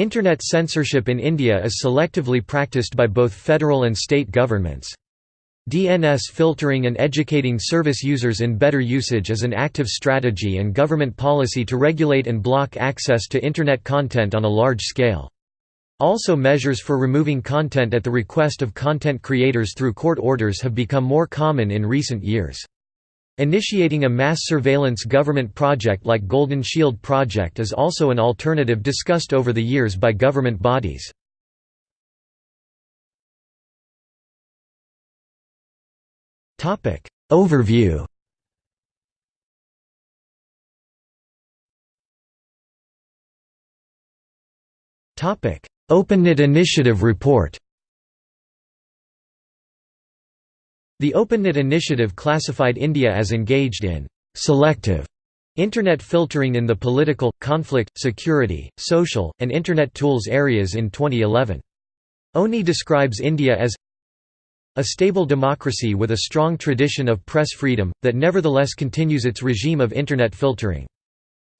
Internet censorship in India is selectively practiced by both federal and state governments. DNS filtering and educating service users in better usage is an active strategy and government policy to regulate and block access to Internet content on a large scale. Also measures for removing content at the request of content creators through court orders have become more common in recent years. Initiating a mass surveillance government project like Golden Shield Project is also an alternative discussed over the years by government bodies. Overview OpenNet Initiative Report The OpenNet Initiative classified India as engaged in selective Internet filtering in the political, conflict, security, social, and Internet tools areas in 2011. ONI describes India as a stable democracy with a strong tradition of press freedom, that nevertheless continues its regime of Internet filtering.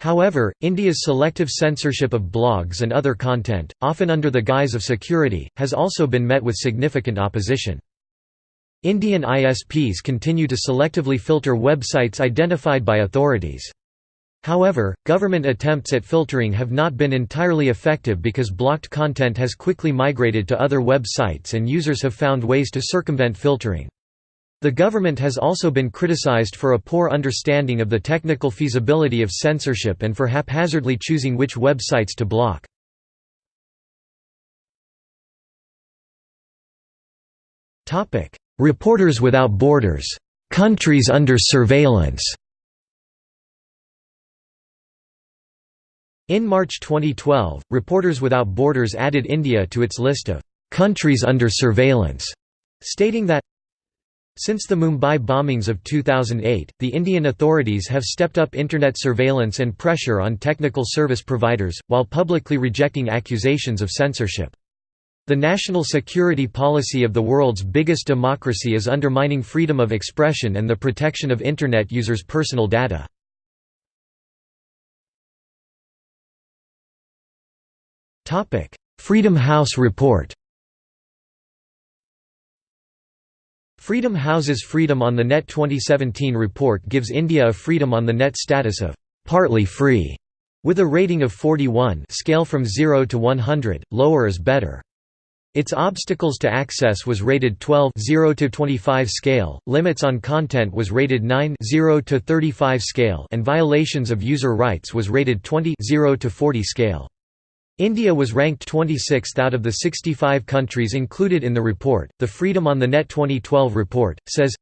However, India's selective censorship of blogs and other content, often under the guise of security, has also been met with significant opposition. Indian ISPs continue to selectively filter websites identified by authorities. However, government attempts at filtering have not been entirely effective because blocked content has quickly migrated to other websites and users have found ways to circumvent filtering. The government has also been criticized for a poor understanding of the technical feasibility of censorship and for haphazardly choosing which websites to block. Reporters Without Borders. Countries under surveillance In March 2012, Reporters Without Borders added India to its list of countries under surveillance, stating that since the Mumbai bombings of 2008, the Indian authorities have stepped up Internet surveillance and pressure on technical service providers, while publicly rejecting accusations of censorship. The national security policy of the world's biggest democracy is undermining freedom of expression and the protection of Internet users' personal data. Freedom House report Freedom House's Freedom on the Net 2017 report gives India a Freedom on the Net status of «partly free» with a rating of 41 scale from 0 to 100, lower is better. Its obstacles to access was rated 12 0 to 25 scale, limits on content was rated 9 0 to 35 scale and violations of user rights was rated 20 0 to 40 scale. India was ranked 26th out of the 65 countries included in the report. The Freedom on the Net 2012 report says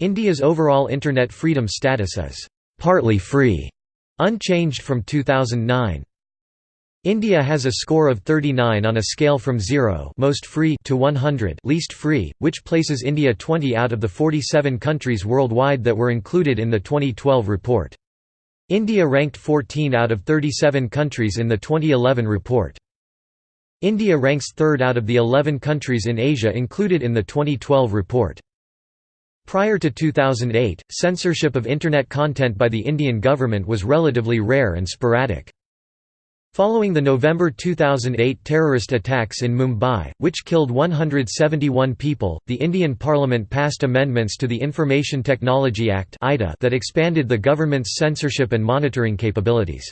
India's overall internet freedom status is partly free, unchanged from 2009. India has a score of 39 on a scale from 0 most free to 100 least free, which places India 20 out of the 47 countries worldwide that were included in the 2012 report. India ranked 14 out of 37 countries in the 2011 report. India ranks third out of the 11 countries in Asia included in the 2012 report. Prior to 2008, censorship of Internet content by the Indian government was relatively rare and sporadic. Following the November 2008 terrorist attacks in Mumbai, which killed 171 people, the Indian Parliament passed amendments to the Information Technology Act that expanded the government's censorship and monitoring capabilities.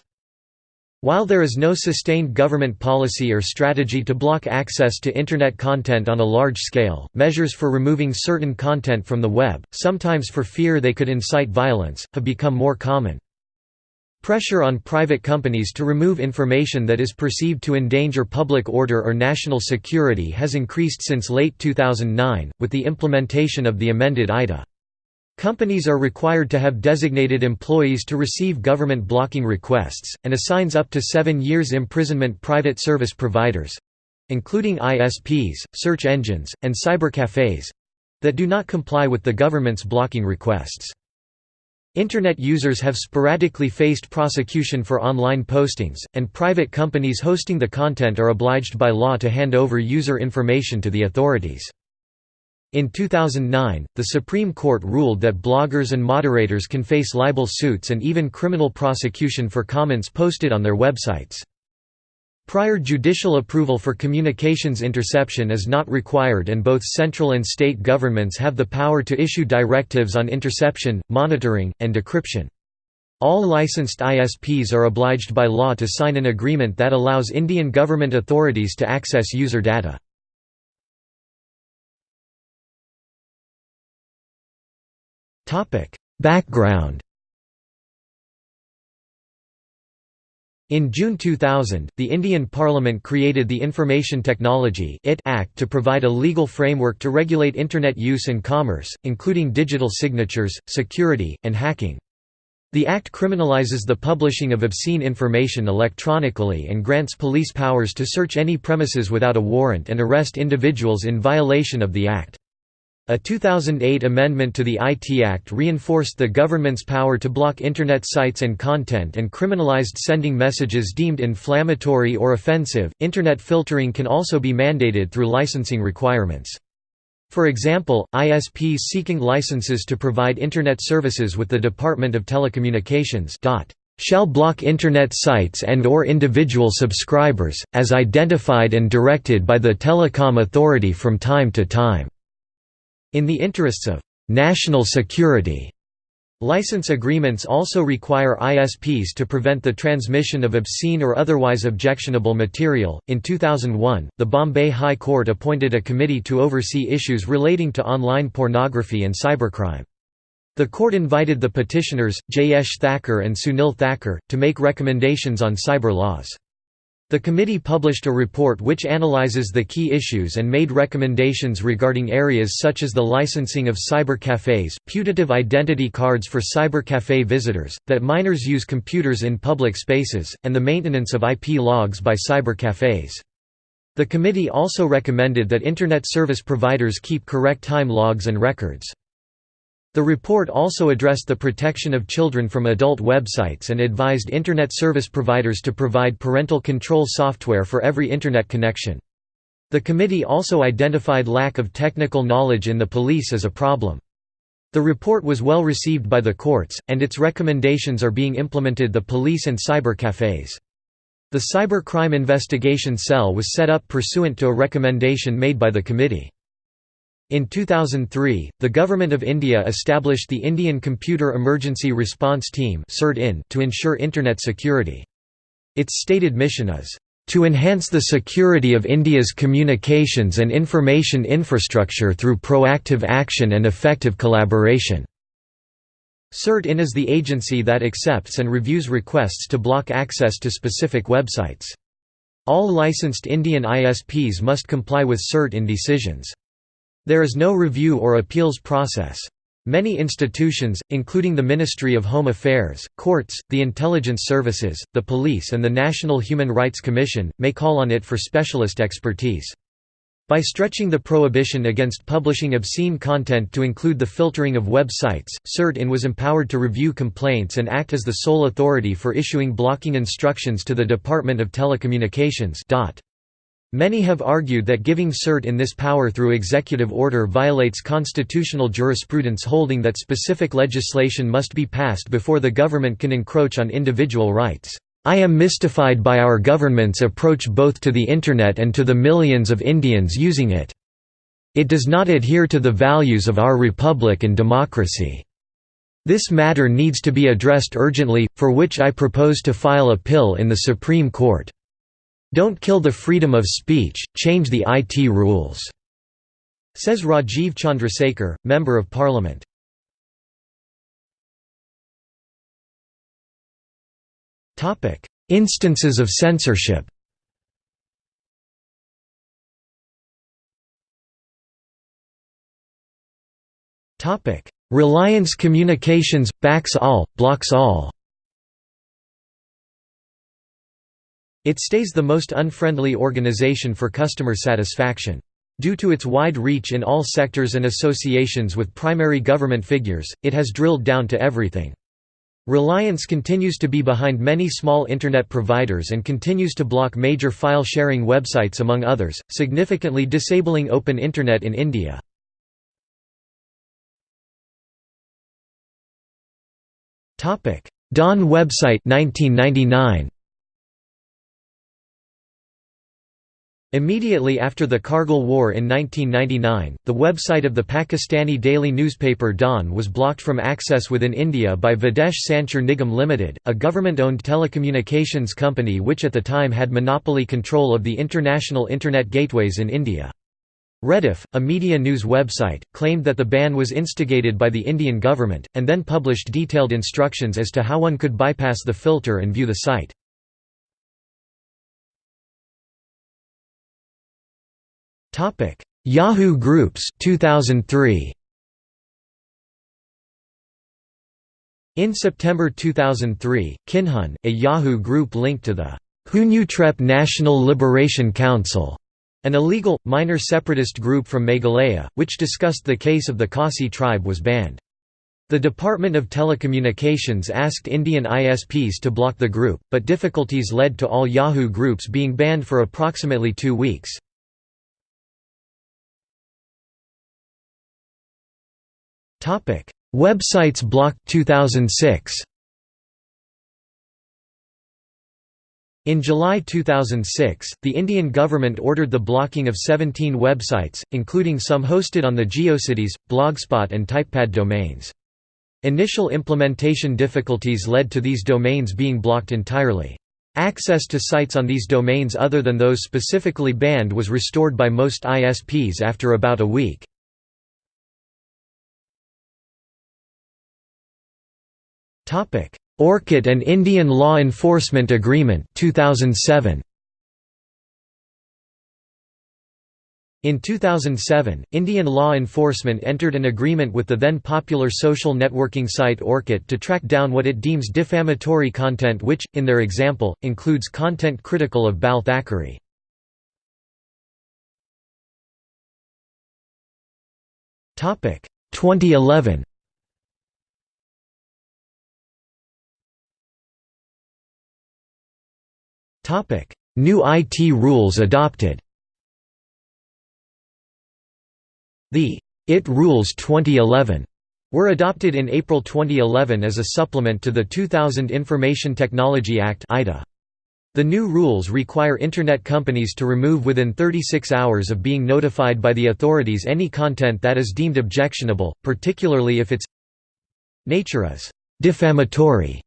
While there is no sustained government policy or strategy to block access to Internet content on a large scale, measures for removing certain content from the web, sometimes for fear they could incite violence, have become more common. Pressure on private companies to remove information that is perceived to endanger public order or national security has increased since late 2009, with the implementation of the amended ITA. Companies are required to have designated employees to receive government blocking requests, and assigns up to seven years imprisonment private service providers—including ISPs, search engines, and cybercafes—that do not comply with the government's blocking requests. Internet users have sporadically faced prosecution for online postings, and private companies hosting the content are obliged by law to hand over user information to the authorities. In 2009, the Supreme Court ruled that bloggers and moderators can face libel suits and even criminal prosecution for comments posted on their websites. Prior judicial approval for communications interception is not required and both central and state governments have the power to issue directives on interception, monitoring, and decryption. All licensed ISPs are obliged by law to sign an agreement that allows Indian government authorities to access user data. Background In June 2000, the Indian Parliament created the Information Technology Act to provide a legal framework to regulate Internet use and commerce, including digital signatures, security, and hacking. The Act criminalizes the publishing of obscene information electronically and grants police powers to search any premises without a warrant and arrest individuals in violation of the Act. A 2008 amendment to the IT Act reinforced the government's power to block Internet sites and content and criminalized sending messages deemed inflammatory or offensive. Internet filtering can also be mandated through licensing requirements. For example, ISPs seeking licenses to provide Internet services with the Department of Telecommunications shall block Internet sites and or individual subscribers, as identified and directed by the Telecom Authority from time to time. In the interests of national security, license agreements also require ISPs to prevent the transmission of obscene or otherwise objectionable material. In 2001, the Bombay High Court appointed a committee to oversee issues relating to online pornography and cybercrime. The court invited the petitioners, Jayesh Thakur and Sunil Thakur, to make recommendations on cyber laws. The committee published a report which analyzes the key issues and made recommendations regarding areas such as the licensing of cyber cafes, putative identity cards for cyber cafe visitors, that minors use computers in public spaces, and the maintenance of IP logs by cyber cafes. The committee also recommended that Internet service providers keep correct time logs and records. The report also addressed the protection of children from adult websites and advised Internet service providers to provide parental control software for every Internet connection. The committee also identified lack of technical knowledge in the police as a problem. The report was well received by the courts, and its recommendations are being implemented the police and cyber cafes. The Cyber Crime Investigation Cell was set up pursuant to a recommendation made by the committee. In 2003, the Government of India established the Indian Computer Emergency Response Team to ensure Internet security. Its stated mission is, "...to enhance the security of India's communications and information infrastructure through proactive action and effective collaboration." CERT-IN is the agency that accepts and reviews requests to block access to specific websites. All licensed Indian ISPs must comply with CERT-IN decisions. There is no review or appeals process. Many institutions, including the Ministry of Home Affairs, courts, the intelligence services, the police and the National Human Rights Commission, may call on it for specialist expertise. By stretching the prohibition against publishing obscene content to include the filtering of websites, CERT-IN was empowered to review complaints and act as the sole authority for issuing blocking instructions to the Department of Telecommunications Many have argued that giving CERT-IN this power through executive order violates constitutional jurisprudence holding that specific legislation must be passed before the government can encroach on individual rights. I am mystified by our government's approach both to the Internet and to the millions of Indians using it. It does not adhere to the values of our republic and democracy. This matter needs to be addressed urgently, for which I propose to file a PIL in the Supreme Court. Don't kill the freedom of speech, change the IT rules," says Rajiv Chandrasekhar, Member of Parliament. Instances of censorship. Reliance Communications – backs all, blocks all It stays the most unfriendly organization for customer satisfaction. Due to its wide reach in all sectors and associations with primary government figures, it has drilled down to everything. Reliance continues to be behind many small Internet providers and continues to block major file-sharing websites among others, significantly disabling open Internet in India. Dawn website 1999. Immediately after the Kargil War in 1999, the website of the Pakistani daily newspaper Dawn was blocked from access within India by Videsh Sanchar Nigam Limited, a government-owned telecommunications company which at the time had monopoly control of the international Internet gateways in India. Rediff, a media news website, claimed that the ban was instigated by the Indian government, and then published detailed instructions as to how one could bypass the filter and view the site. Topic: Yahoo Groups 2003. In September 2003, Kynhun, a Yahoo group linked to the Hynniewtrep National Liberation Council, an illegal, minor separatist group from Meghalaya, which discussed the case of the Khasi tribe was banned. The Department of Telecommunications asked Indian ISPs to block the group, but difficulties led to all Yahoo groups being banned for approximately two weeks. Topic: Websites blocked 2006. In July 2006, the Indian government ordered the blocking of 17 websites, including some hosted on the GeoCities, Blogspot and Typepad domains. Initial implementation difficulties led to these domains being blocked entirely. Access to sites on these domains other than those specifically banned was restored by most ISPs after about a week. Orkut and Indian Law Enforcement Agreement 2007. In 2007, Indian law enforcement entered an agreement with the then popular social networking site Orkut to track down what it deems defamatory content which, in their example, includes content critical of Bal Thackeray. Topic 2011 New IT rules adopted. The IT Rules 2011 were adopted in April 2011 as a supplement to the 2000 Information Technology Act The new rules require Internet companies to remove within 36 hours of being notified by the authorities any content that is deemed objectionable, particularly if its nature is «defamatory»,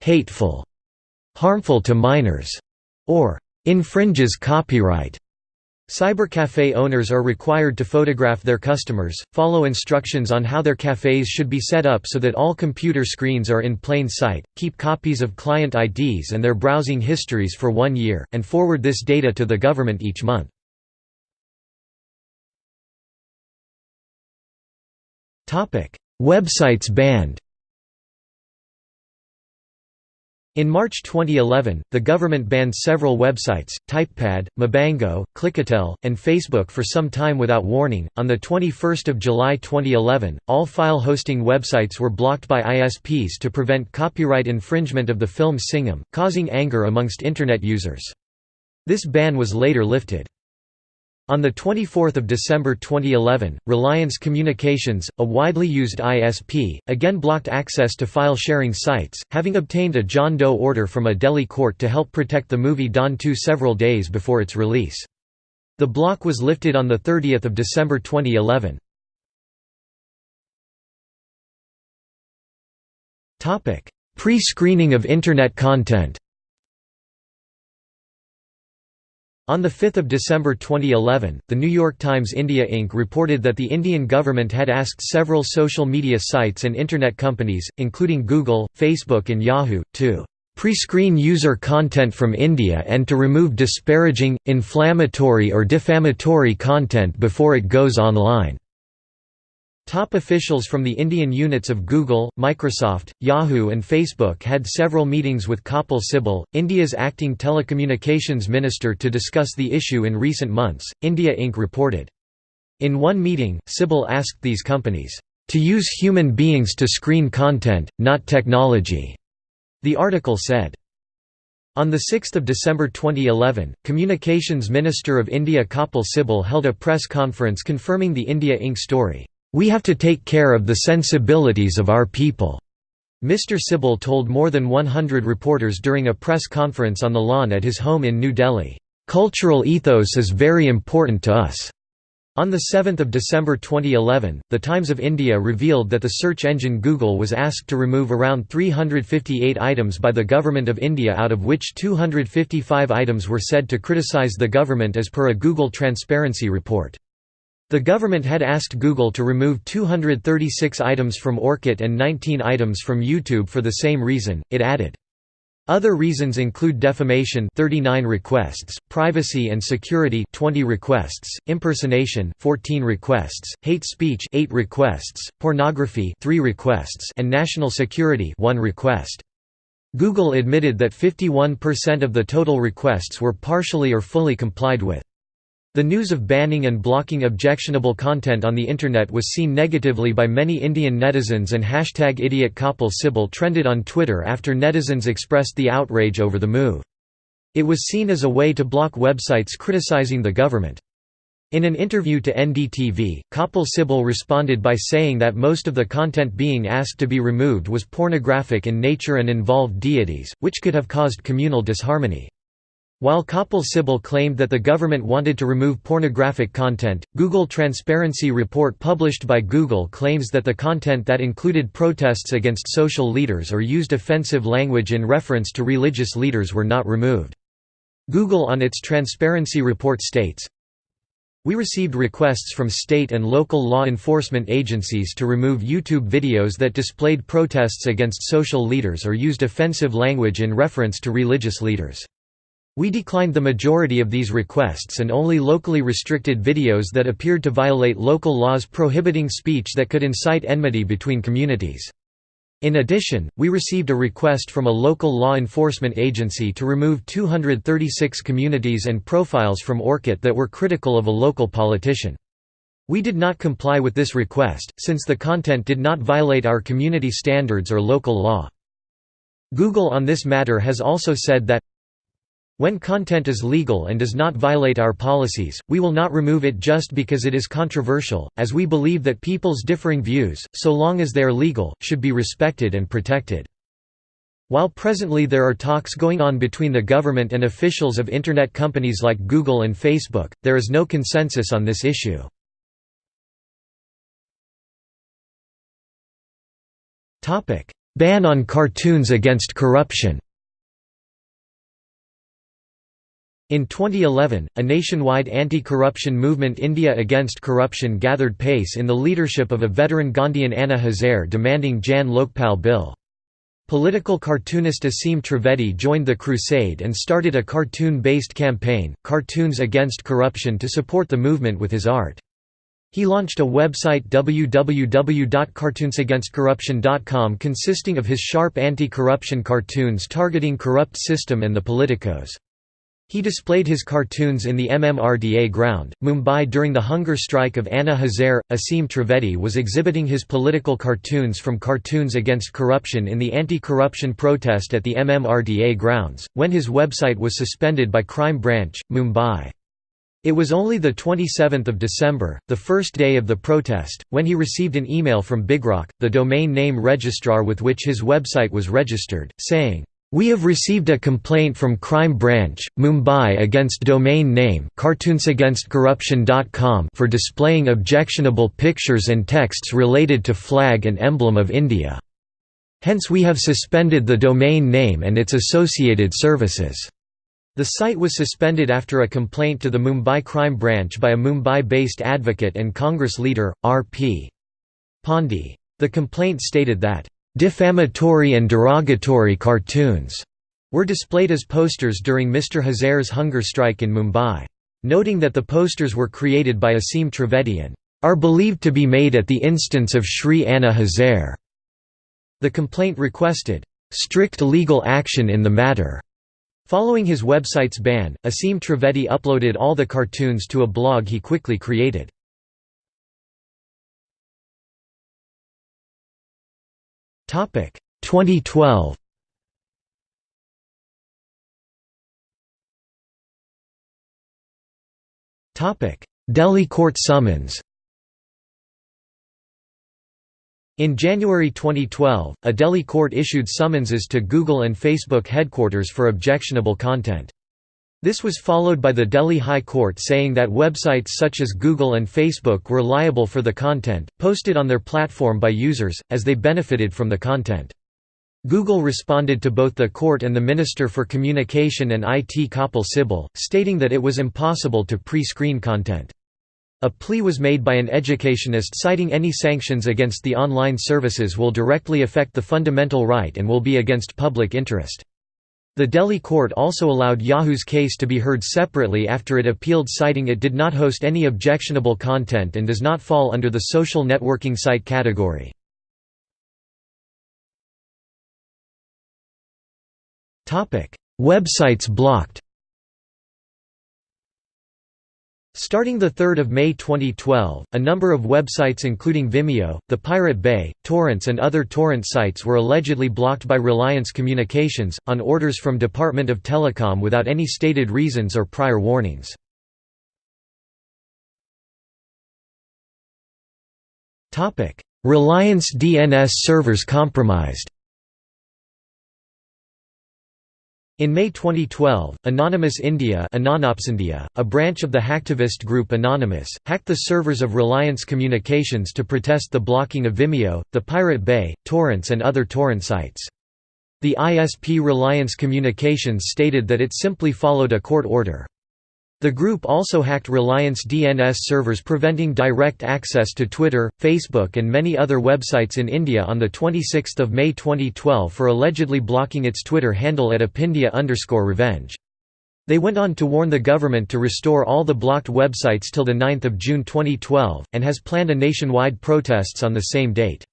«hateful», «harmful to minors» or infringes copyright. Cybercafe owners are required to photograph their customers, follow instructions on how their cafes should be set up so that all computer screens are in plain sight, keep copies of client IDs and their browsing histories for one year, and forward this data to the government each month. Websites banned in March 2011, the government banned several websites, Typepad, Mobango, Clickatell, and Facebook for some time without warning. On the 21st of July 2011, all file hosting websites were blocked by ISPs to prevent copyright infringement of the film Singham, causing anger amongst internet users. This ban was later lifted. On 24 December 2011, Reliance Communications, a widely used ISP, again blocked access to file-sharing sites, having obtained a John Doe order from a Delhi court to help protect the movie Don 2 several days before its release. The block was lifted on 30 December 2011. Pre-screening of Internet content On 5 December 2011, The New York Times India Inc. reported that the Indian government had asked several social media sites and Internet companies, including Google, Facebook and Yahoo, to pre-screen user content from India and to remove disparaging, inflammatory or defamatory content before it goes online. Top officials from the Indian units of Google, Microsoft, Yahoo and Facebook had several meetings with Kapil Sibal, India's acting telecommunications minister to discuss the issue in recent months, India Inc. reported. In one meeting, Sibal asked these companies, "...to use human beings to screen content, not technology," the article said. On 6 December 2011, Communications Minister of India Kapil Sibal held a press conference confirming the India Inc. story. We have to take care of the sensibilities of our people." Mr. Sibal told more than 100 reporters during a press conference on the lawn at his home in New Delhi. "...cultural ethos is very important to us." On 7 December 2011, The Times of India revealed that the search engine Google was asked to remove around 358 items by the Government of India out of which 255 items were said to criticise the government as per a Google Transparency report. The government had asked Google to remove 236 items from Orkut and 19 items from YouTube for the same reason, it added. Other reasons include defamation 39 requests, privacy and security 20 requests, impersonation 14 requests, hate speech 8 requests, pornography 3 requests and national security 1 request. Google admitted that 51% of the total requests were partially or fully complied with. The news of banning and blocking objectionable content on the Internet was seen negatively by many Indian netizens and hashtag idiot Kapil Sibal trended on Twitter after netizens expressed the outrage over the move. It was seen as a way to block websites criticizing the government. In an interview to NDTV, Kapil Sibal responded by saying that most of the content being asked to be removed was pornographic in nature and involved deities, which could have caused communal disharmony. While Kapil Sibal claimed that the government wanted to remove pornographic content, Google Transparency Report published by Google claims that the content that included protests against social leaders or used offensive language in reference to religious leaders were not removed. Google on its Transparency Report states, we received requests from state and local law enforcement agencies to remove YouTube videos that displayed protests against social leaders or used offensive language in reference to religious leaders. We declined the majority of these requests and only locally restricted videos that appeared to violate local laws prohibiting speech that could incite enmity between communities. In addition, we received a request from a local law enforcement agency to remove 236 communities and profiles from Orkut that were critical of a local politician. We did not comply with this request, since the content did not violate our community standards or local law. Google on this matter has also said that when content is legal and does not violate our policies, we will not remove it just because it is controversial, as we believe that people's differing views, so long as they are legal, should be respected and protected. While presently there are talks going on between the government and officials of Internet companies like Google and Facebook, there is no consensus on this issue. Ban on cartoons against corruption In 2011, a nationwide anti-corruption movement India Against Corruption gathered pace in the leadership of a veteran Gandhian Anna Hazare demanding Jan Lokpal Bill. Political cartoonist Aseem Trivedi joined the crusade and started a cartoon-based campaign, Cartoons Against Corruption to support the movement with his art. He launched a website www.cartoonsagainstcorruption.com consisting of his sharp anti-corruption cartoons targeting corrupt system and the politicos. He displayed his cartoons in the MMRDA ground, Mumbai during the hunger strike of Anna Hazare. Aseem Trivedi was exhibiting his political cartoons from Cartoons Against Corruption in the anti-corruption protest at the MMRDA grounds, when his website was suspended by Crime Branch, Mumbai. It was only the 27th of December, the first day of the protest, when he received an email from BigRock, the domain name registrar with which his website was registered, saying, we have received a complaint from Crime Branch, Mumbai against domain name cartoonsagainstcorruption.com for displaying objectionable pictures and texts related to flag and emblem of India. Hence we have suspended the domain name and its associated services. The site was suspended after a complaint to the Mumbai Crime Branch by a Mumbai-based advocate and Congress leader, R.P. Pandey. The complaint stated that Defamatory and derogatory cartoons were displayed as posters during Mr. Hazare's hunger strike in Mumbai. Noting that the posters were created by Aseem Trivedi and are believed to be made at the instance of Shri Anna Hazare. The complaint requested strict legal action in the matter. Following his website's ban, Aseem Trivedi uploaded all the cartoons to a blog he quickly created. Topic 2012. Topic Delhi court summons. In January 2012, a Delhi court issued summonses to Google and Facebook headquarters for objectionable content. This was followed by the Delhi High Court saying that websites such as Google and Facebook were liable for the content, posted on their platform by users, as they benefited from the content. Google responded to both the court and the Minister for Communication and IT Kapil Sibal, stating that it was impossible to pre-screen content. A plea was made by an educationist citing any sanctions against the online services will directly affect the fundamental right and will be against public interest. The Delhi court also allowed Yahoo's case to be heard separately after it appealed citing it did not host any objectionable content and does not fall under the social networking site category. Websites blocked Starting 3 May 2012, a number of websites including Vimeo, The Pirate Bay, Torrents and other torrent sites were allegedly blocked by Reliance Communications, on orders from Department of Telecom without any stated reasons or prior warnings. Reliance DNS servers compromised In May 2012, Anonymous India a branch of the hacktivist group Anonymous, hacked the servers of Reliance Communications to protest the blocking of Vimeo, the Pirate Bay, torrents and other torrent sites. The ISP Reliance Communications stated that it simply followed a court order. The group also hacked Reliance DNS servers preventing direct access to Twitter, Facebook and many other websites in India on 26 May 2012 for allegedly blocking its Twitter handle at apindia revenge. They went on to warn the government to restore all the blocked websites till 9 June 2012, and has planned a nationwide protests on the same date.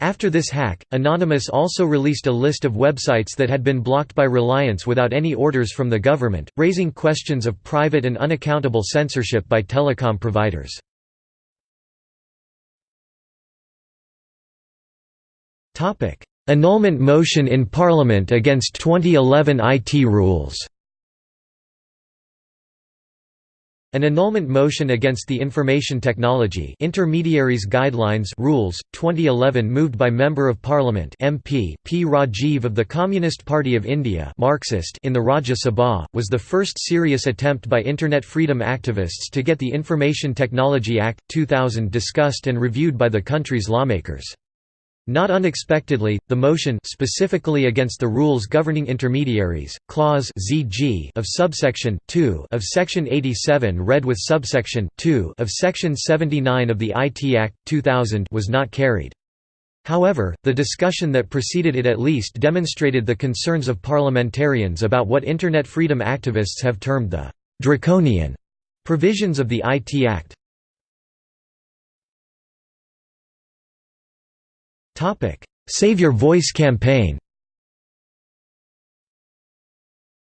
After this hack, Anonymous also released a list of websites that had been blocked by Reliance without any orders from the government, raising questions of private and unaccountable censorship by telecom providers. Annulment motion in Parliament against 2011 IT rules An annulment motion against the Information Technology Intermediaries Guidelines Rules 2011 moved by Member of Parliament MP P Rajiv of the Communist Party of India Marxist in the Rajya Sabha was the first serious attempt by internet freedom activists to get the Information Technology Act 2000 discussed and reviewed by the country's lawmakers. Not unexpectedly, the motion specifically against the rules governing intermediaries, clause ZG of subsection 2 of section 87 read with subsection 2 of section 79 of the IT Act 2000 was not carried. However, the discussion that preceded it at least demonstrated the concerns of parliamentarians about what internet freedom activists have termed the draconian provisions of the IT Act. Save Your Voice campaign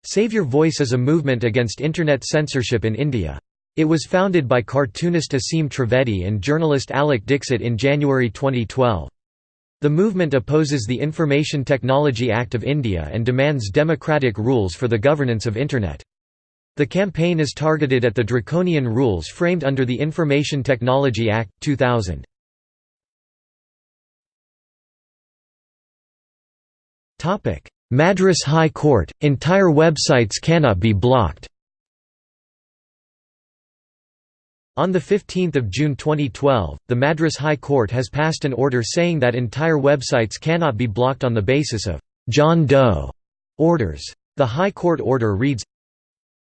Save Your Voice is a movement against Internet censorship in India. It was founded by cartoonist Aseem Trivedi and journalist Alok Dixit in January 2012. The movement opposes the Information Technology Act of India and demands democratic rules for the governance of Internet. The campaign is targeted at the draconian rules framed under the Information Technology Act, 2000. Madras High Court – Entire websites cannot be blocked. On 15 June 2012, the Madras High Court has passed an order saying that entire websites cannot be blocked on the basis of «John Doe» orders. The High Court order reads,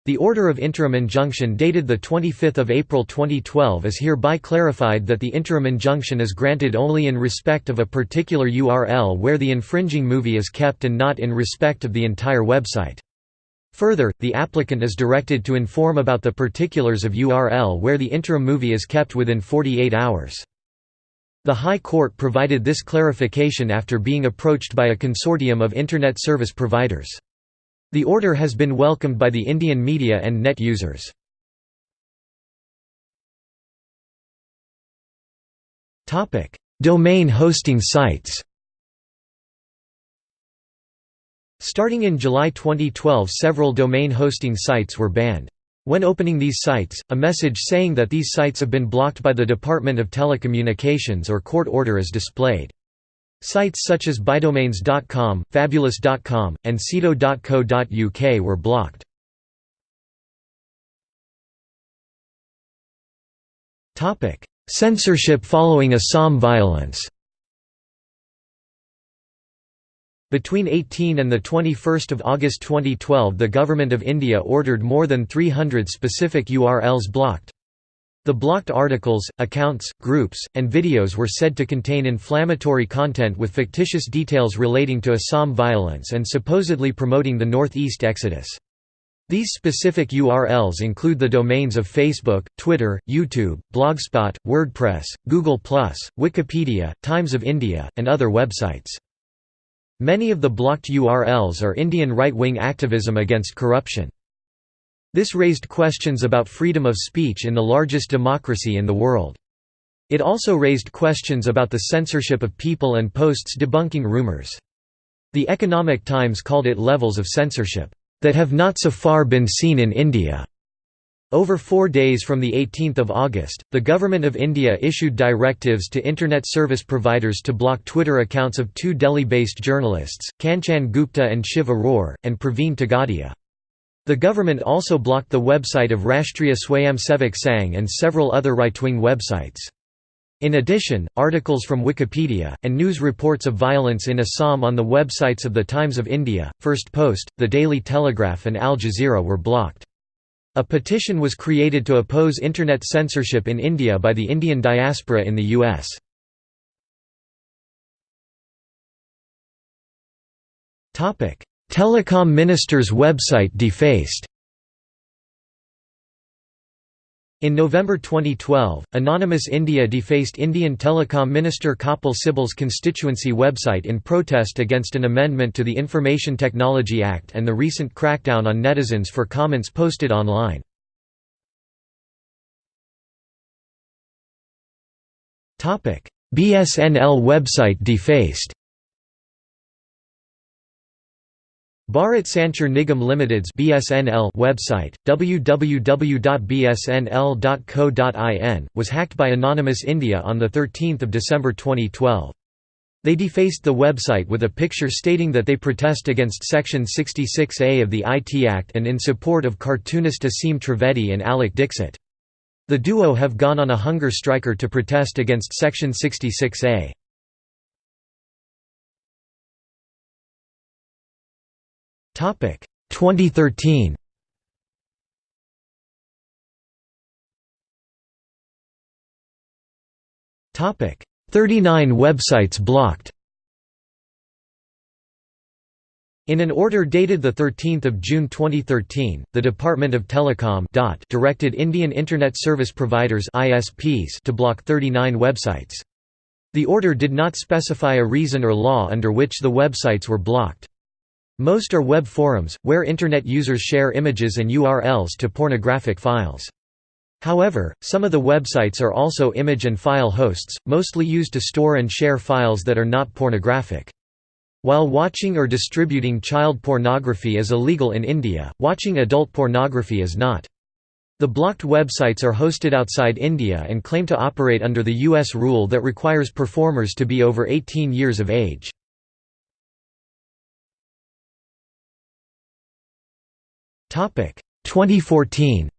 the order of interim injunction dated 25 April 2012 is hereby clarified that the interim injunction is granted only in respect of a particular URL where the infringing movie is kept and not in respect of the entire website. Further, the applicant is directed to inform about the particulars of URL where the interim movie is kept within 48 hours. The High Court provided this clarification after being approached by a consortium of Internet service providers. The order has been welcomed by the Indian media and net users. Domain hosting sites Starting in July 2012 several domain hosting sites were banned. When opening these sites, a message saying that these sites have been blocked by the Department of Telecommunications or court order is displayed. Sites such as Bigdomains.com, Fabulous.com, and sedo.co.uk were blocked. Censorship following Assam violence Between 18 and 21 August 2012 the Government of India ordered more than 300 specific URLs blocked. The blocked articles, accounts, groups, and videos were said to contain inflammatory content with fictitious details relating to Assam violence and supposedly promoting the Northeast exodus. These specific URLs include the domains of Facebook, Twitter, YouTube, Blogspot, WordPress, Google+, Wikipedia, Times of India, and other websites. Many of the blocked URLs are Indian right-wing activism against corruption. This raised questions about freedom of speech in the largest democracy in the world. It also raised questions about the censorship of people and posts debunking rumors. The Economic Times called it levels of censorship, "...that have not so far been seen in India." Over four days from 18 August, the Government of India issued directives to Internet service providers to block Twitter accounts of two Delhi-based journalists, Kanchan Gupta and Shiv Aroor, and Praveen Togadia. The government also blocked the website of Rashtriya Swayamsevak Sangh and several other right-wing websites. In addition, articles from Wikipedia, and news reports of violence in Assam on the websites of The Times of India, First Post, The Daily Telegraph and Al Jazeera were blocked. A petition was created to oppose Internet censorship in India by the Indian diaspora in the U.S. Telecom minister's website defaced. In November 2012, Anonymous India defaced Indian Telecom Minister Kapil Sibal's constituency website in protest against an amendment to the Information Technology Act and the recent crackdown on netizens for comments posted online. BSNL website defaced Bharat Sanchar Nigam Limited's BSNL website, www.bsnl.co.in, was hacked by Anonymous India on 13 December 2012. They defaced the website with a picture stating that they protest against Section 66A of the IT Act and in support of cartoonist Aseem Trivedi and Alok Dixit. The duo have gone on a hunger striker to protest against Section 66A. 2013 Topic 39 websites blocked In an order dated 13 June 2013, the Department of Telecom directed Indian Internet Service Providers ISPs to block 39 websites. The order did not specify a reason or law under which the websites were blocked. Most are web forums, where Internet users share images and URLs to pornographic files. However, some of the websites are also image and file hosts, mostly used to store and share files that are not pornographic. While watching or distributing child pornography is illegal in India, watching adult pornography is not. The blocked websites are hosted outside India and claim to operate under the U.S. rule that requires performers to be over 18 years of age. 2014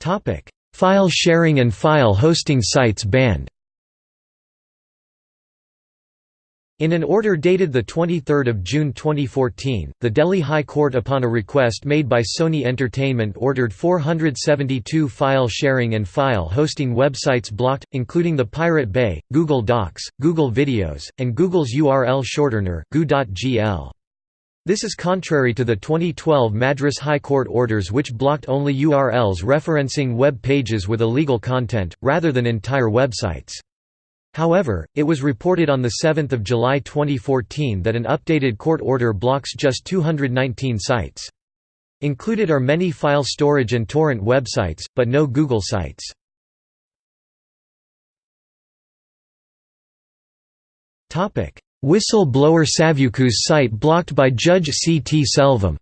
Topic: File sharing and file hosting sites banned In an order dated 23 June 2014, the Delhi High Court upon a request made by Sony Entertainment ordered 472 file sharing and file hosting websites blocked, including the Pirate Bay, Google Docs, Google Videos, and Google's URL shortener, goo.gl. This is contrary to the 2012 Madras High Court orders which blocked only URLs referencing web pages with illegal content, rather than entire websites. However, it was reported on 7 July 2014 that an updated court order blocks just 219 sites. Included are many file storage and torrent websites, but no Google sites. Whistle-blower Savukku's site blocked by Judge C. T. Selvam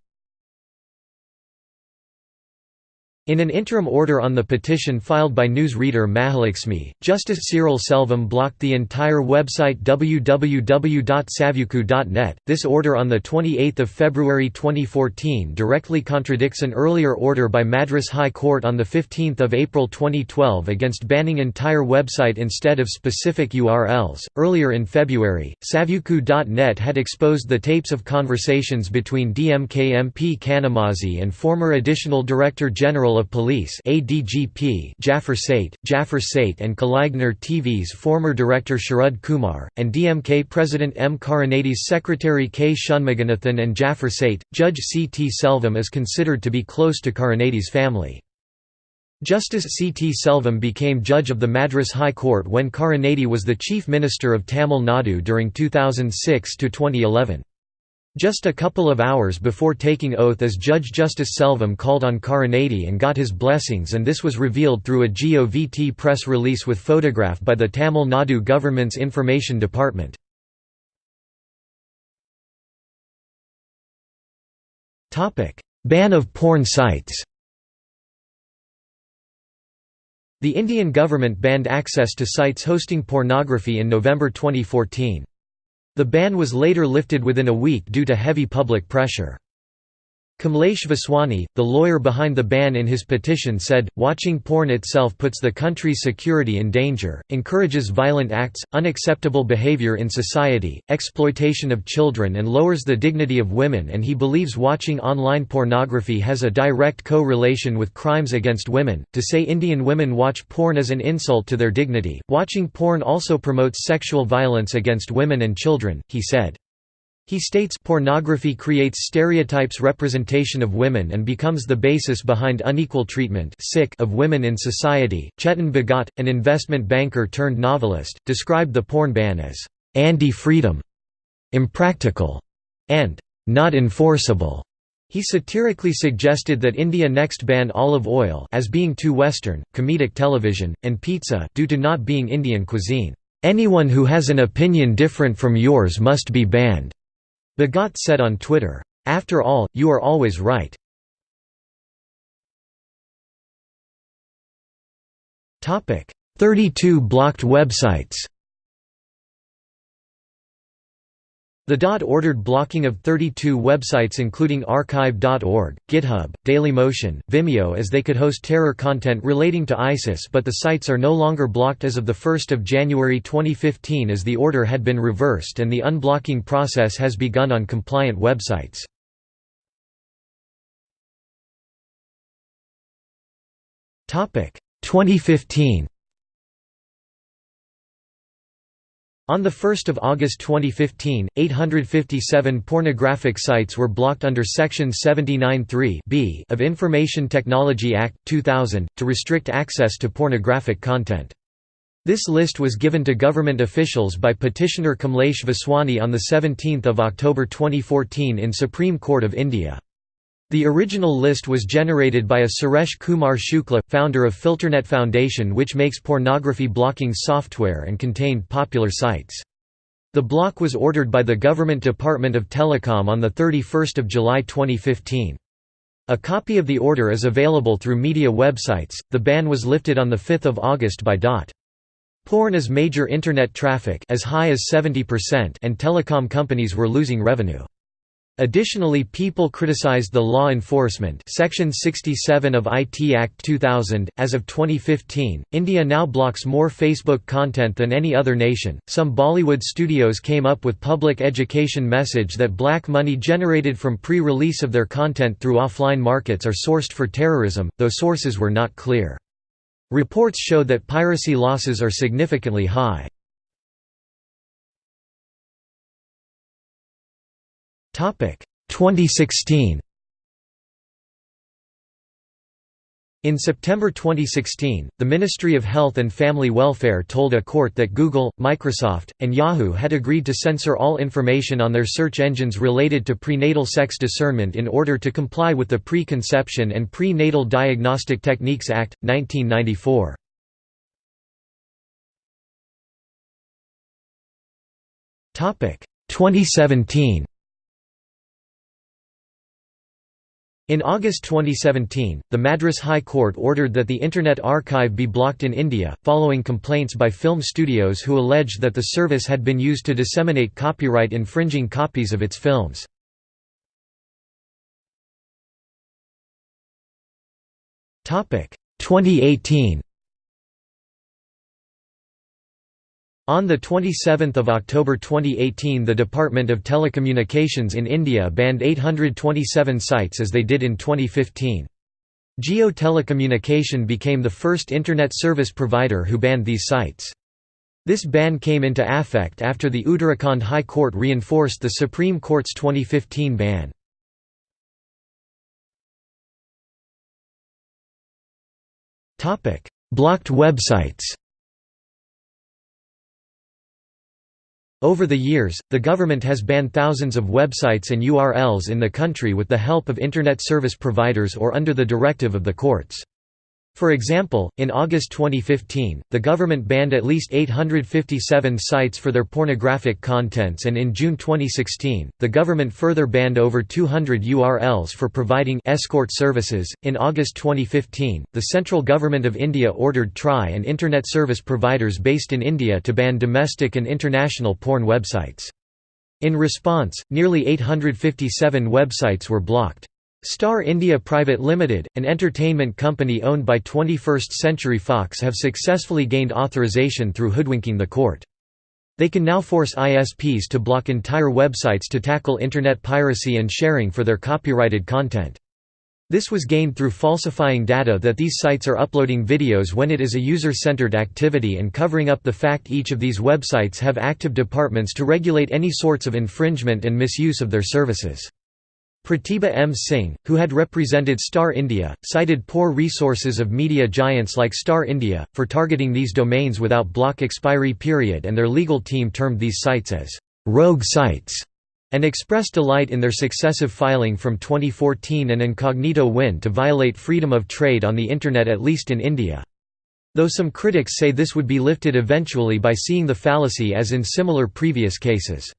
In an interim order on the petition filed by newsreader Mahalakshmi, Justice Cyril Selvam blocked the entire website www.savukku.net. This order on 28 February 2014 directly contradicts an earlier order by Madras High Court on 15 April 2012 against banning entire website instead of specific URLs. Earlier in February, Savukku.net had exposed the tapes of conversations between DMK MP Kanimozhi and former Additional Director General of Police ADGP Jaffer Sait, Jaffer and Kalaignar TV's former director Sharad Kumar, and DMK President M. Karunanidhi's secretary K. Shanmuganathan and Jaffer Sait. Judge C. T. Selvam is considered to be close to Karunanidhi's family. Justice C. T. Selvam became judge of the Madras High Court when Karunanidhi was the Chief Minister of Tamil Nadu during 2006–2011. Just a couple of hours before taking oath as Judge Justice Selvam called on Karunanidhi and got his blessings and this was revealed through a GOVT press release with photograph by the Tamil Nadu government's information department. Ban of porn sites The Indian government banned access to sites hosting pornography in November 2014. The ban was later lifted within a week due to heavy public pressure. Kamlesh Vaswani, the lawyer behind the ban in his petition said, watching porn itself puts the country's security in danger, encourages violent acts, unacceptable behavior in society, exploitation of children and lowers the dignity of women and he believes watching online pornography has a direct co-relation with crimes against women. To say Indian women watch porn is an insult to their dignity. Watching porn also promotes sexual violence against women and children, he said. He states pornography creates stereotypes representation of women and becomes the basis behind unequal treatment of women in society. Chetan Bhagat, an investment banker turned novelist, described the porn ban as anti-freedom, impractical, and not enforceable. He satirically suggested that India next ban olive oil as being too Western, comedic television, and pizza due to not being Indian cuisine. Anyone who has an opinion different from yours must be banned. Bhagat said on Twitter, "'After all, you are always right'". Topic: 32 blocked websites The DOT ordered blocking of 32 websites including archive.org, GitHub, Dailymotion, Vimeo as they could host terror content relating to ISIS but the sites are no longer blocked as of 1 January 2015 as the order had been reversed and the unblocking process has begun on compliant websites. Topic 2015 On 1 August 2015, 857 pornographic sites were blocked under Section 79(3) of Information Technology Act, 2000, to restrict access to pornographic content. This list was given to government officials by petitioner Kamlesh Vaswani on 17 October 2014 in Supreme Court of India. The original list was generated by a Suresh Kumar Shukla, founder of Filternet Foundation which makes pornography blocking software and contained popular sites. The block was ordered by the Government Department of Telecom on 31 July 2015. A copy of the order is available through media websites. The ban was lifted on 5 August by DOT. Porn is major internet traffic as high as 70% and telecom companies were losing revenue. Additionally people criticized the law enforcement Section 67 of IT Act 2000. As of 2015, India now blocks more Facebook content than any other nation. Some Bollywood studios came up with public education message that black money generated from pre-release of their content through offline markets are sourced for terrorism, though sources were not clear. Reports show that piracy losses are significantly high. 2016 In September 2016, the Ministry of Health and Family Welfare told a court that Google, Microsoft, and Yahoo had agreed to censor all information on their search engines related to prenatal sex discernment in order to comply with the Pre-Conception and Pre-Natal Diagnostic Techniques Act, 1994. Topic 2017 In August 2017, the Madras High Court ordered that the Internet Archive be blocked in India, following complaints by film studios who alleged that the service had been used to disseminate copyright-infringing copies of its films. Topic 2018 On 27 October 2018 the Department of Telecommunications in India banned 827 sites as they did in 2015. Jio Telecommunication became the first Internet service provider who banned these sites. This ban came into effect after the Uttarakhand High Court reinforced the Supreme Court's 2015 ban. Blocked websites Over the years, the government has banned thousands of websites and URLs in the country with the help of Internet service providers or under the directive of the courts. For example, in August 2015, the government banned at least 857 sites for their pornographic contents and in June 2016, the government further banned over 200 URLs for providing escort services. In August 2015, the central government of India ordered TRAI and internet service providers based in India to ban domestic and international porn websites. In response, nearly 857 websites were blocked. Star India Private Limited, an entertainment company owned by 21st Century Fox have successfully gained authorization through hoodwinking the court. They can now force ISPs to block entire websites to tackle internet piracy and sharing for their copyrighted content. This was gained through falsifying data that these sites are uploading videos when it is a user-centered activity and covering up the fact each of these websites have active departments to regulate any sorts of infringement and misuse of their services. Pratibha M. Singh, who had represented Star India, cited poor resources of media giants like Star India, for targeting these domains without block expiry period and their legal team termed these sites as «rogue sites» and expressed delight in their successive filing from 2014 and incognito win to violate freedom of trade on the Internet at least in India. Though some critics say this would be lifted eventually by seeing the fallacy as in similar previous cases.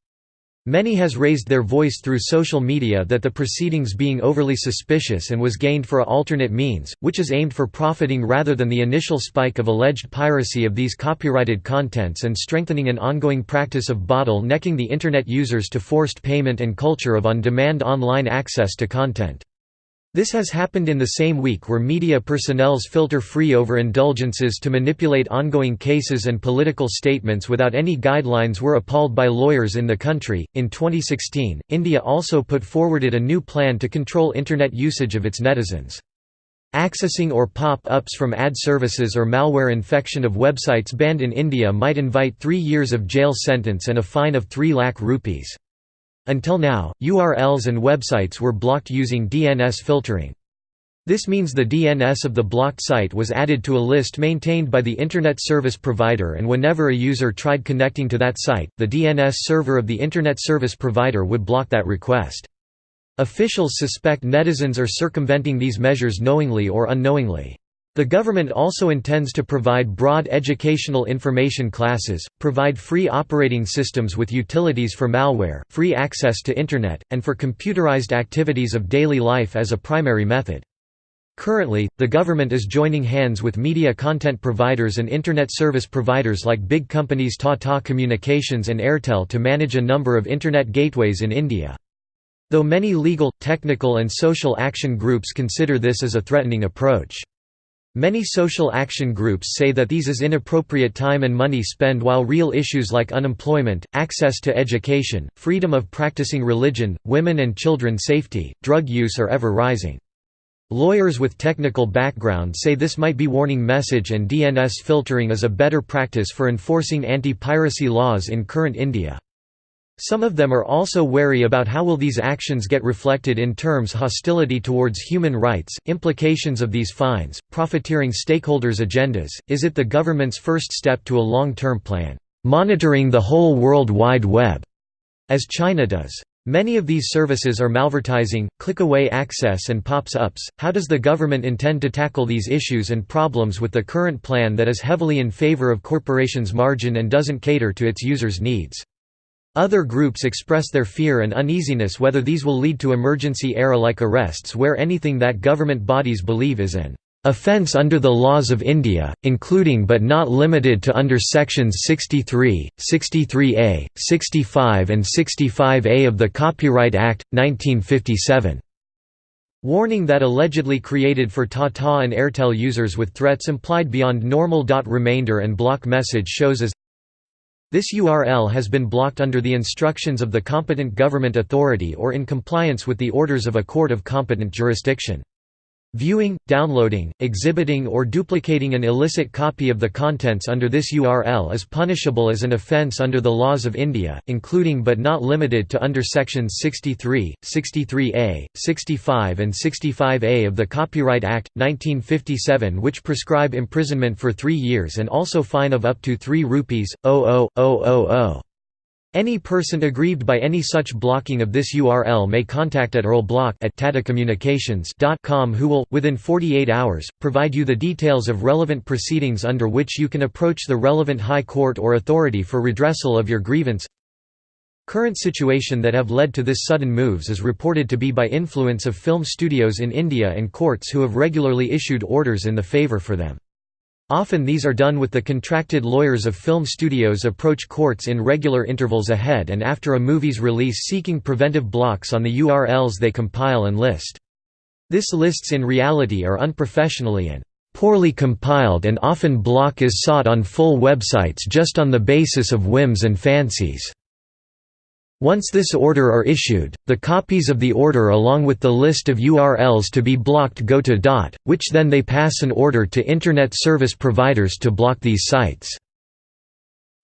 Many has raised their voice through social media that the proceedings being overly suspicious and was gained for a alternate means, which is aimed for profiting rather than the initial spike of alleged piracy of these copyrighted contents and strengthening an ongoing practice of bottle-necking the Internet users to forced payment and culture of on-demand online access to content. This has happened in the same week where media personnel's filter free over indulgences to manipulate ongoing cases and political statements without any guidelines were appalled by lawyers in the country. In 2016, India also put forwarded a new plan to control internet usage of its netizens. Accessing or pop-ups from ad services or malware infection of websites banned in India might invite three years of jail sentence and a fine of 3 lakh rupees. Until now, URLs and websites were blocked using DNS filtering. This means the DNS of the blocked site was added to a list maintained by the Internet Service Provider and whenever a user tried connecting to that site, the DNS server of the Internet Service Provider would block that request. Officials suspect netizens are circumventing these measures knowingly or unknowingly. The government also intends to provide broad educational information classes, provide free operating systems with utilities for malware, free access to Internet, and for computerized activities of daily life as a primary method. Currently, the government is joining hands with media content providers and Internet service providers like big companies Tata Communications and Airtel to manage a number of Internet gateways in India. Though many legal, technical and social action groups consider this as a threatening approach. Many social action groups say that these is inappropriate time and money spent while real issues like unemployment, access to education, freedom of practicing religion, women and children safety, drug use are ever rising. Lawyers with technical background say this might be warning message and DNS filtering is a better practice for enforcing anti-piracy laws in current India. Some of them are also wary about how will these actions get reflected in terms hostility towards human rights, implications of these fines, profiteering stakeholders' agendas, is it the government's first step to a long-term plan, monitoring the whole World Wide Web, as China does. Many of these services are malvertising, click-away access and pops-ups. How does the government intend to tackle these issues and problems with the current plan that is heavily in favor of corporations' margin and doesn't cater to its users' needs? Other groups express their fear and uneasiness whether these will lead to emergency era-like arrests where anything that government bodies believe is an offence under the laws of India, including but not limited to under sections 63, 63A, 65 and 65A of the Copyright Act, 1957. Warning that allegedly created for Tata and Airtel users with threats implied beyond normal. Remainder and block message shows as this URL has been blocked under the instructions of the competent government authority or in compliance with the orders of a court of competent jurisdiction. Viewing, downloading, exhibiting or duplicating an illicit copy of the contents under this URL is punishable as an offence under the laws of India, including but not limited to under sections 63, 63A, 65 and 65A of the Copyright Act, 1957 which prescribe imprisonment for three years and also fine of up to 3 rupees, 00000. Any person aggrieved by any such blocking of this URL may contact at urlblock at tatacommunications.com who will, within 48 hours, provide you the details of relevant proceedings under which you can approach the relevant high court or authority for redressal of your grievance. Current situation that have led to this sudden moves is reported to be by influence of film studios in India and courts who have regularly issued orders in the favour for them. Often these are done with the contracted lawyers of film studios approach courts in regular intervals ahead and after a movie's release seeking preventive blocks on the URLs they compile and list. This lists in reality are unprofessionally and poorly compiled and often block is sought on full websites just on the basis of whims and fancies. Once this order are issued, the copies of the order along with the list of URLs to be blocked go to DOT, which then they pass an order to Internet service providers to block these sites.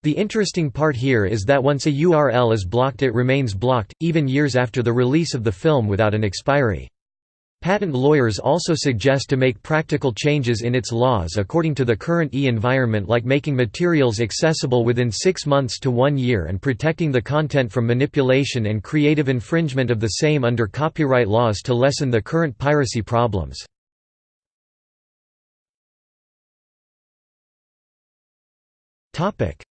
The interesting part here is that once a URL is blocked it remains blocked, even years after the release of the film without an expiry. Patent lawyers also suggest to make practical changes in its laws according to the current e-environment like making materials accessible within six months to one year and protecting the content from manipulation and creative infringement of the same under copyright laws to lessen the current piracy problems.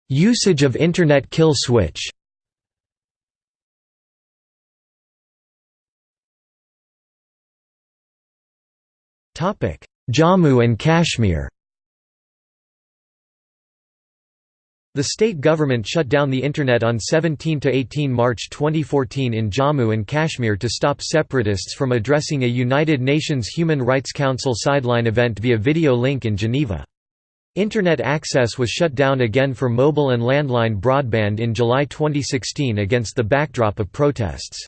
Usage of Internet kill switch Jammu and Kashmir The state government shut down the Internet on 17–18 March 2014 in Jammu and Kashmir to stop separatists from addressing a United Nations Human Rights Council sideline event via video link in Geneva. Internet access was shut down again for mobile and landline broadband in July 2016 against the backdrop of protests.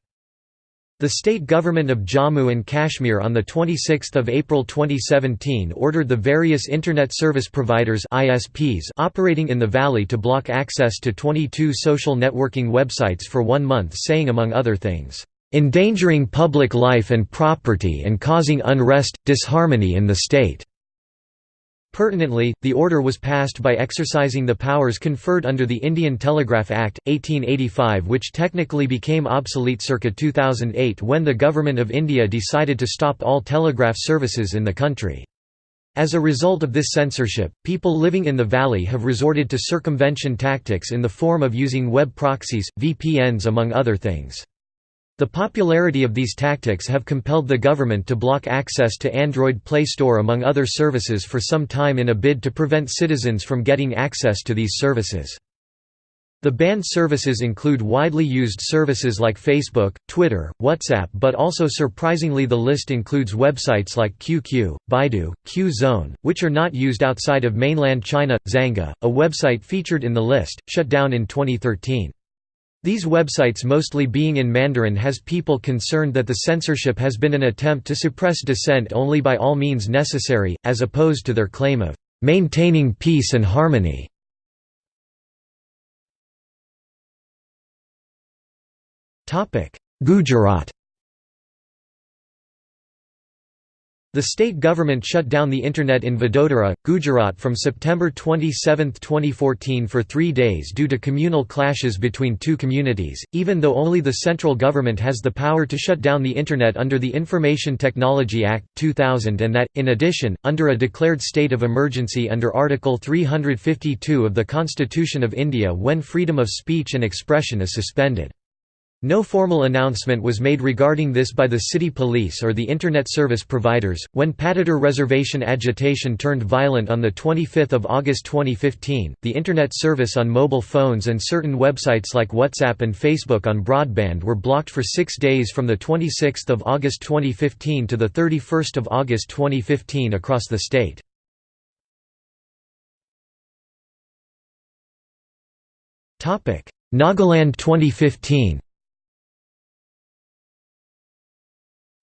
The state government of Jammu and Kashmir on 26 April 2017 ordered the various Internet service providers ISPs operating in the valley to block access to 22 social networking websites for one month saying among other things, "...endangering public life and property and causing unrest, disharmony in the state." Pertinently, the order was passed by exercising the powers conferred under the Indian Telegraph Act, 1885 which technically became obsolete circa 2008 when the Government of India decided to stop all telegraph services in the country. As a result of this censorship, people living in the valley have resorted to circumvention tactics in the form of using web proxies, VPNs among other things. The popularity of these tactics have compelled the government to block access to Android Play Store among other services for some time in a bid to prevent citizens from getting access to these services. The banned services include widely used services like Facebook, Twitter, WhatsApp but also surprisingly the list includes websites like QQ, Baidu, Qzone, which are not used outside of mainland China. Xanga, a website featured in the list, shut down in 2013. These websites mostly being in Mandarin has people concerned that the censorship has been an attempt to suppress dissent only by all means necessary, as opposed to their claim of "...maintaining peace and harmony". Gujarat The state government shut down the Internet in Vadodara, Gujarat from September 27, 2014 for three days due to communal clashes between two communities, even though only the central government has the power to shut down the Internet under the Information Technology Act, 2000 and that, in addition, under a declared state of emergency under Article 352 of the Constitution of India when freedom of speech and expression is suspended. No formal announcement was made regarding this by the city police or the Internet service providers. When Patidar reservation agitation turned violent on 25 August 2015, the Internet service on mobile phones and certain websites like WhatsApp and Facebook on broadband were blocked for six days from 26 August 2015 to 31 August 2015 across the state. Topic: Nagaland 2015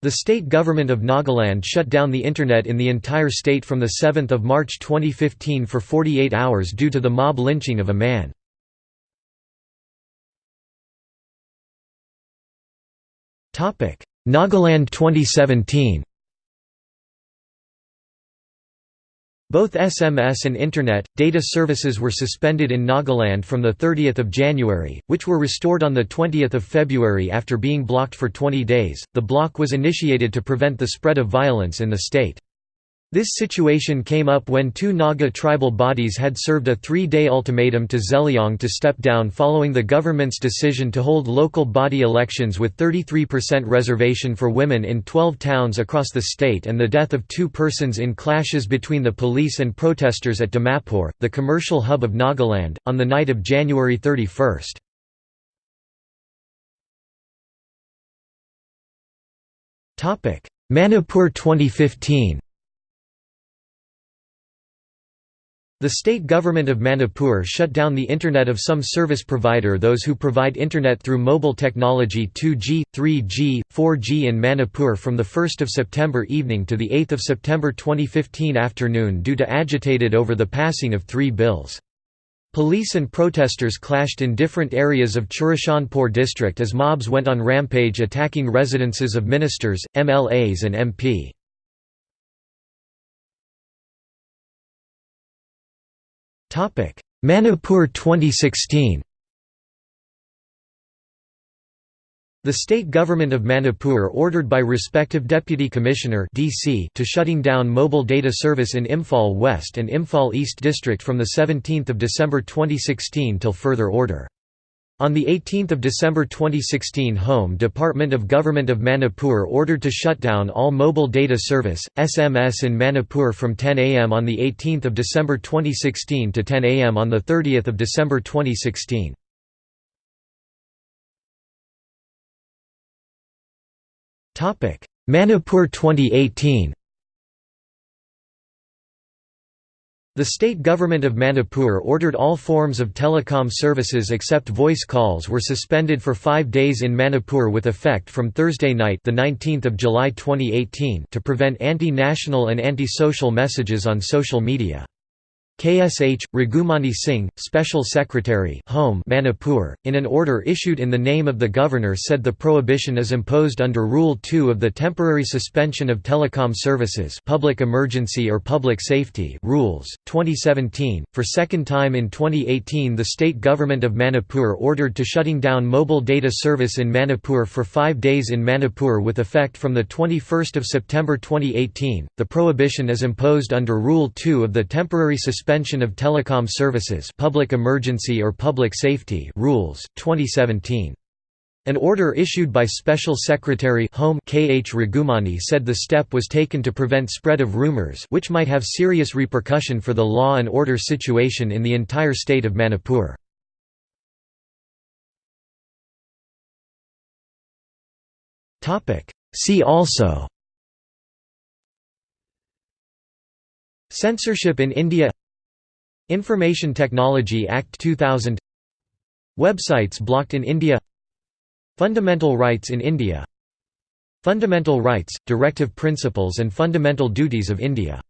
The state government of Nagaland shut down the Internet in the entire state from 7 March 2015 for 48 hours due to the mob lynching of a man. Nagaland 2017 Both SMS and Internet, data services were suspended in Nagaland from 30 January, which were restored on 20 February after being blocked for 20 days. The block was initiated to prevent the spread of violence in the state. This situation came up when two Naga tribal bodies had served a three-day ultimatum to Zeliang to step down following the government's decision to hold local body elections with 33% reservation for women in 12 towns across the state and the death of two persons in clashes between the police and protesters at Dimapur, the commercial hub of Nagaland, on the night of January 31. Manipur 2015 The state government of Manipur shut down the Internet of some service provider those who provide Internet through mobile technology 2G, 3G, 4G in Manipur from 1 September evening to 8 September 2015 afternoon due to agitated over the passing of three bills. Police and protesters clashed in different areas of Churachandpur district as mobs went on rampage attacking residences of ministers, MLAs and MP. Manipur 2016 The state government of Manipur ordered by respective Deputy Commissioner DC to shutting down mobile data service in Imphal West and Imphal East District from 17 December 2016 till further order. On 18 December 2016 Home Department of Government of Manipur ordered to shut down all mobile data service, SMS in Manipur from 10 am on 18 December 2016 to 10 am on 30 December 2016. Manipur 2018 The state government of Manipur ordered all forms of telecom services except voice calls were suspended for five days in Manipur with effect from Thursday night the 19th of July 2018 to prevent anti-national and anti-social messages on social media. KSH, Raghumani Singh, Special Secretary Home Manipur, in an order issued in the name of the governor said the prohibition is imposed under Rule 2 of the Temporary Suspension of Telecom Services Public Emergency or Public Safety Rules, 2017. For second time in 2018 the state government of Manipur ordered to shutting down mobile data service in Manipur for five days in Manipur with effect from 21 September 2018. The prohibition is imposed under Rule 2 of the Temporary Suspension Suspension of Telecom Services Public Emergency or Public Safety Rules, 2017. An order issued by Special Secretary Home K. H. Raghumani said the step was taken to prevent spread of rumors which might have serious repercussion for the law and order situation in the entire state of Manipur. See also Censorship in India Information Technology Act 2000 Websites blocked in India. Fundamental rights in India. Fundamental rights, directive principles and fundamental duties of India